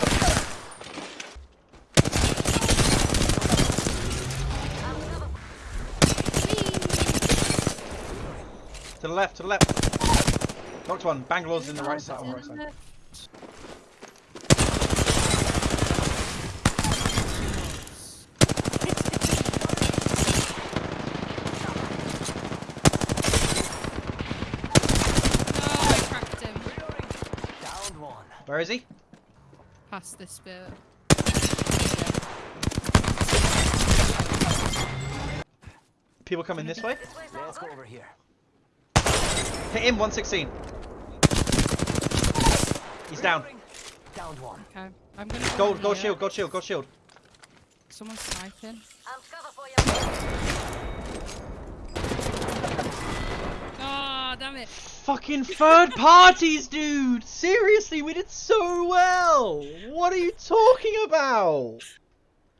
throw some down. To the left, to the left. Knocked one. Bangalore's in the right side. On the right side. No, I cracked him. Downed one. Where is he? Past this bit. People coming this way. Yeah, Let's go over here. Hit him. 116. He's down. Down one. Okay, I'm gonna go Gold, in gold shield, gold shield, gold shield. Someone's sniping. I'm cover for you. Fucking third parties, dude. Seriously, we did so well. What are you talking about?